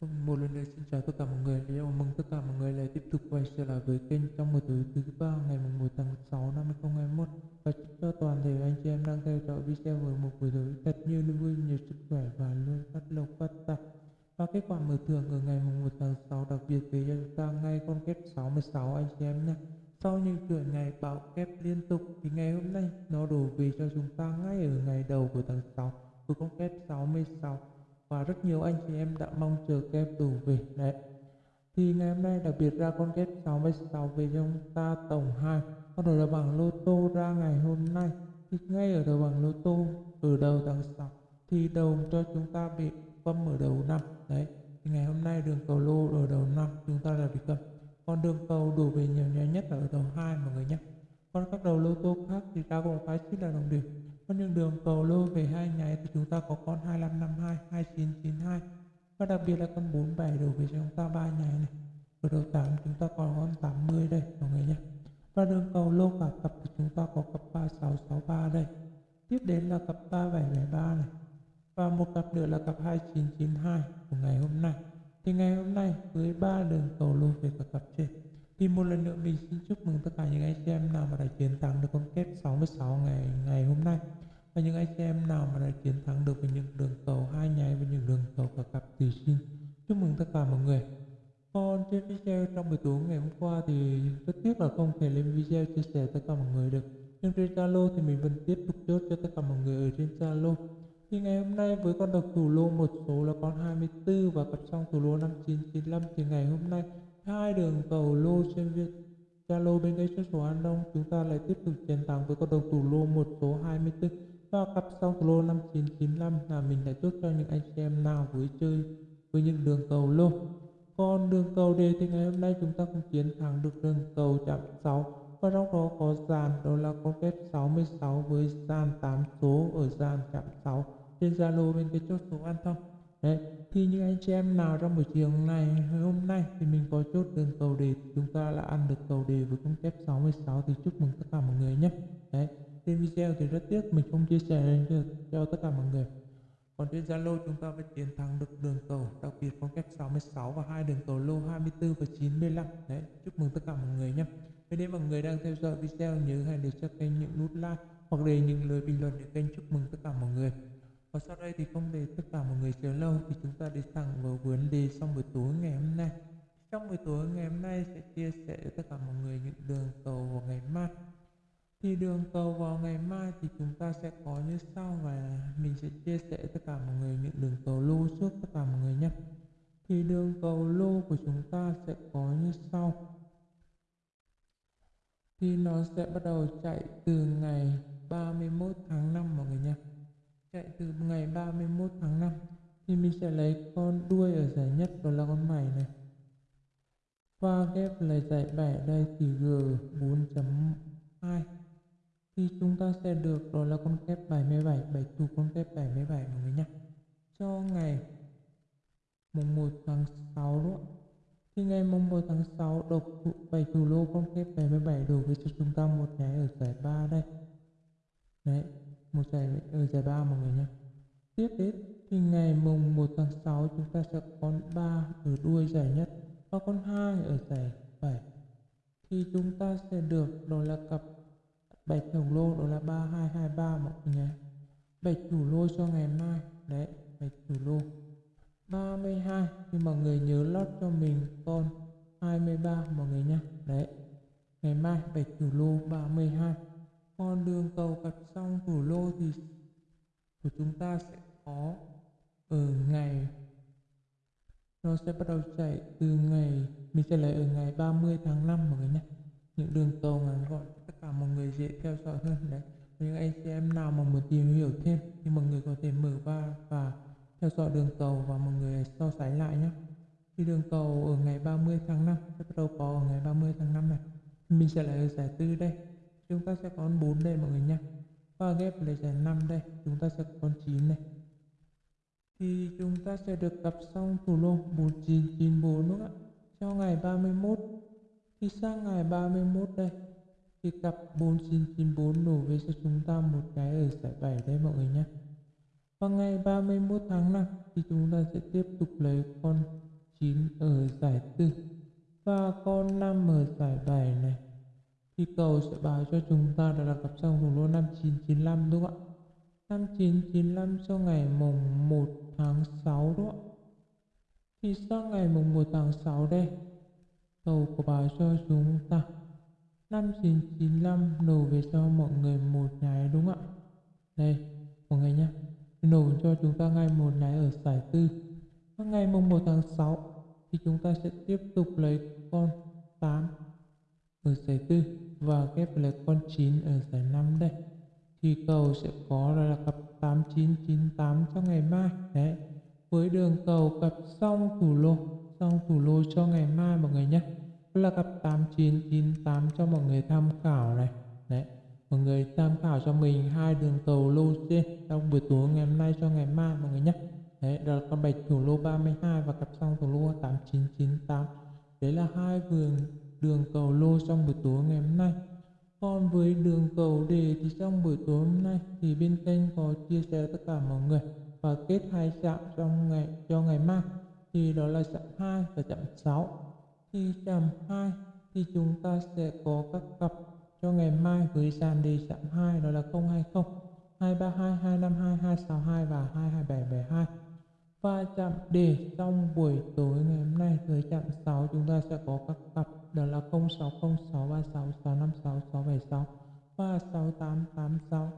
Một lần nữa xin chào tất cả mọi người. Chào mừng tất cả mọi người lại tiếp tục quay trở lại với kênh trong một tối thứ ba ngày 1 tháng 6 năm 2021 và chúc cho toàn thể anh chị em đang theo dõi video với một buổi tối thật nhiều niềm vui, nhiều sức khỏe và luôn phát lộc phát tài. Và kết quả mở thưởng ở ngày 1 tháng 6 đặc biệt về cho chúng ta ngay con kép 66 anh chị em nhé. Sau những chuỗi ngày bão kép liên tục thì ngày hôm nay nó đổ về cho chúng ta ngay ở ngày đầu của tháng 6 với con kép 66 và rất nhiều anh chị em đã mong chờ kem đủ về đấy thì ngày hôm nay đặc biệt ra con kép 66 về trong ta tổng 2 con đầu bảng lô tô ra ngày hôm nay. Thì ngay ở đầu bảng lô tô ở đầu tháng 6 thì đầu cho chúng ta bị câm ở đầu năm. Đấy, thì ngày hôm nay đường cầu lô ở đầu năm chúng ta là bị cầm còn đường cầu đủ về nhiều nhé nhất là ở đầu hai mọi người nhé. Còn các đầu lô tô khác thì ta cũng phải chỉ là đồng điểm có những đường cầu lô về hai nháy thì chúng ta có con 2552, 2992 và đặc biệt là con 47 đổ về cho chúng ta ba nháy này. Ở đầu 8 chúng ta còn con 80 đây mọi người nhé. Và đường cầu lô cả cặp thì chúng ta có cặp 3663 đây. Tiếp đến là cặp 3773 này. Và một cặp nữa là cặp 2992 của ngày hôm nay. Thì ngày hôm nay với ba đường cầu lô về cả cặp trên thì một lần nữa mình xin chúc mừng tất cả những anh chị em nào mà đã chiến thắng được con kép 66 ngày ngày hôm nay và những anh chị em nào mà đã chiến thắng được với những đường cầu hai nháy với những đường cầu và cặp tỷ xin chúc mừng tất cả mọi người. Còn trên video trong buổi tối ngày hôm qua thì rất tiếc là không thể lên video chia sẻ tất cả mọi người được. Nhưng trên Zalo thì mình vẫn tiếp tục chốt cho tất cả mọi người ở trên Zalo. Thì ngày hôm nay với con độc thủ lô một số là con 24 và cặp song thủ lô 5995 thì ngày hôm nay hai đường cầu lô trên việt Zalo bên cái số số An Đông chúng ta lại tiếp tục chiến thắng với con độc thủ lô một số 24 và cặp sau thủ lô 5995 là mình đã chốt cho những anh chị em nào vui chơi với những đường cầu lô. Còn đường cầu đề thì ngày hôm nay chúng ta cũng chiến thắng được đường cầu chạm 6 và trong đó có dàn đó là con kép 66 với dàn 8 số ở dàn chạm 6 trên Zalo bên cái chốt số An Thông Đấy, thì những anh chị em nào trong buổi chiều này hôm nay thì mình có chốt đường cầu đề chúng ta là ăn được cầu đề với con kép 66 thì chúc mừng tất cả mọi người nhé. Đấy trên video thì rất tiếc mình không chia sẻ cho, tất cả mọi người còn trên Zalo chúng ta phải chiến thắng được đường cầu đặc biệt phong cách 66 và hai đường cầu lô 24 và 95 đấy chúc mừng tất cả mọi người nhé Vậy nếu mọi người đang theo dõi video nhớ hãy để cho kênh những nút like hoặc để những lời bình luận để kênh chúc mừng tất cả mọi người và sau đây thì không để tất cả mọi người chờ lâu thì chúng ta đi thẳng vào vấn đề trong buổi tối ngày hôm nay. Trong buổi tối ngày hôm nay sẽ chia sẻ với tất cả mọi người những đường cầu vào ngày mai. Thì đường cầu vào ngày mai thì chúng ta sẽ có như sau và mình sẽ chia sẻ tất cả mọi người những đường cầu lô trước tất cả mọi người nhé. Thì đường cầu lô của chúng ta sẽ có như sau. Thì nó sẽ bắt đầu chạy từ ngày 31 tháng 5 mọi người nhé chạy từ ngày 31 tháng 5 thì mình sẽ lấy con đuôi ở giải nhất, đó là con mày này và ghép lấy giải bảy đây thì G 4.2 thì chúng ta sẽ được đó là con kép 77 bảy thủ con kép 77 mọi người nhé cho ngày mùng 1 tháng 6 đó thì ngày mùng 1 tháng 6 độc thủ, bảy lô con kép 77 đổ với cho chúng ta một nháy ở giải 3 đây. Đấy một giải ở giải ba mọi người nhé tiếp đến thì ngày mùng 1 tháng 6 chúng ta sẽ có con 3 ở đuôi giải nhất và con 2 ở giải 7 thì chúng ta sẽ được đó là cặp bạch đồng lô, đó là 3223 mọi người nhé bạch thủ lô cho ngày mai. Đấy, bạch thủ lô. 32 thì mọi người nhớ lót cho mình con 23 mọi người nhé. Đấy, ngày mai bạch thủ lô 32 con đường cầu cặp xong thủ lô thì của chúng ta sẽ có ở ngày, nó sẽ bắt đầu chạy từ ngày, mình sẽ lấy ở ngày 30 tháng 5 mọi người nhé những đường cầu ngắn gọn tất cả mọi người dễ theo dõi hơn, đấy. Những anh chị em nào mà muốn tìm hiểu thêm thì mọi người có thể mở va và theo dõi đường cầu và mọi người so sánh lại nhé thì đường cầu ở ngày 30 tháng 5 sẽ bắt đầu có ở ngày 30 tháng 5 này mình sẽ lấy ở giải tư đây. Chúng ta sẽ có 4 đây mọi người nhé và ghép lấy giải 5 đây, chúng ta sẽ có 9 này thì chúng ta sẽ được gặp xong thủ lô 1994 đúng không ạ? Cho ngày 31 thì sang ngày 31 đây, thì cặp 4994 đổ về cho chúng ta một cái ở giải 7 đây mọi người nhé. Và ngày 31 tháng 5 thì chúng ta sẽ tiếp tục lấy con 9 ở giải 4 và con 5 ở giải 7 này. Thì cầu sẽ báo cho chúng ta đó là cặp song thủ lô 5995 đúng không ạ? 5995 cho ngày mùng 1 tháng 6 đúng không ạ? Thì sang ngày mùng 1 tháng 6 đây Tàu của bà cho chúng ta. 5995 nổ về cho mọi người một nháy đúng không ạ? Đây, mọi người nhé nổ cho chúng ta ngay một nháy ở giải tư. Và ngày mùng 1 tháng 6 thì chúng ta sẽ tiếp tục lấy con 8 ở giải tư và ghép lấy con 9 ở giải 5 đây. Thì cầu sẽ có là cặp 8998 cho ngày mai. Đấy, với đường cầu cặp song thủ lô xong thủ lô cho ngày mai mọi người nhé. Là cặp 8998 cho mọi người tham khảo này. Đấy, mọi người tham khảo cho mình hai đường cầu lô trên trong buổi tối ngày hôm nay cho ngày mai mọi người nhé. Đấy, đó là con bạch thủ lô 32 và cặp song thủ lô 8998 đấy là hai vườn, đường cầu lô trong buổi tối ngày hôm nay. Còn với đường cầu đề thì trong buổi tối hôm nay thì bên kênh có chia sẻ tất cả mọi người và kết hai chạm trong ngày, cho ngày mai thì đó là chạm 2 và chạm 6 Khi chạm 2 thì chúng ta sẽ có các cặp. Cho ngày mai với dàn đề chạm 2 đó là 020 232 252 262 và 22772 và chạm đề trong buổi tối ngày hôm nay với chạm 6 chúng ta sẽ có các cặp. Đó là 060636 656 676 và 6886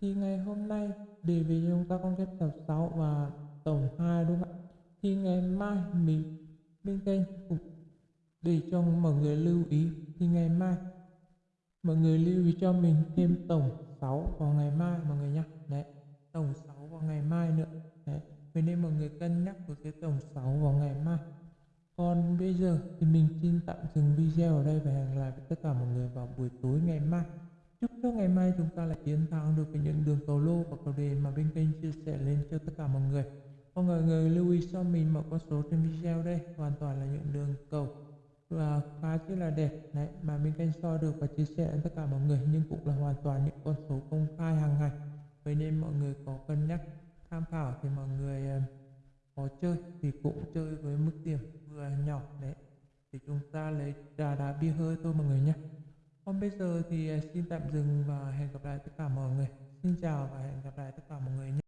thì ngày hôm nay đề về chúng ta con ghép tập 6 và tổng 2 đúng không ạ? Thì ngày mai mình, bên kênh cũng để cho mọi người lưu ý, thì ngày mai mọi người lưu ý cho mình thêm tổng 6 vào ngày mai mọi người nhé đấy, tổng 6 vào ngày mai nữa. Đấy, vậy nên mọi người cân nhắc của cái tổng 6 vào ngày mai. Còn bây giờ thì mình xin tạm dừng video ở đây và hẹn lại với tất cả mọi người vào buổi tối ngày mai. Chúc cho ngày mai chúng ta lại chiến thắng được với những đường cầu lô và cầu đề mà bên kênh chia sẻ lên cho tất cả mọi người. Vâng, mọi người, người lưu ý cho mình một con số trên video đây. Hoàn toàn là những đường cầu. Và khá chứ là đẹp. Đấy mà mình canh so được và chia sẻ với tất cả mọi người nhưng cũng là hoàn toàn những con số công khai hàng ngày. Vậy nên mọi người có cân nhắc tham khảo thì mọi người ờ, có chơi thì cũng chơi với mức điểm vừa nhỏ. Đấy thì chúng ta lấy trà đá bia hơi thôi mọi người nhé. Còn bây giờ thì ờ, xin tạm dừng và hẹn gặp lại tất cả mọi người. Xin chào và hẹn gặp lại tất cả mọi người nhé.